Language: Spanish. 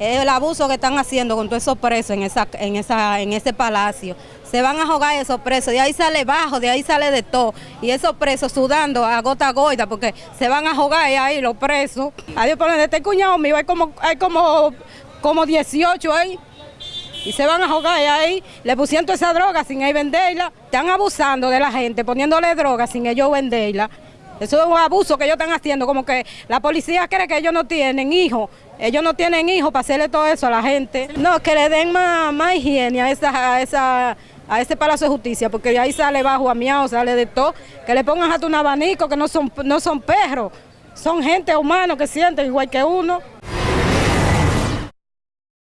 El abuso que están haciendo con todos esos presos en, esa, en, esa, en ese palacio. Se van a jugar esos presos, de ahí sale bajo, de ahí sale de todo. Y esos presos sudando a gota goita porque se van a jugar ahí los presos. Adiós, por este cuñado mío hay como, hay como, como 18 ahí. Y se van a jugar ahí, le pusieron toda esa droga sin ellos venderla. Están abusando de la gente, poniéndole droga sin ellos venderla. Eso es un abuso que ellos están haciendo, como que la policía cree que ellos no tienen hijos. Ellos no tienen hijos para hacerle todo eso a la gente. No, que le den más, más higiene a, esa, a, esa, a ese Palacio de Justicia, porque de ahí sale bajo a miau, sale de todo. Que le pongan hasta un abanico, que no son, no son perros, son gente humanos que sienten igual que uno.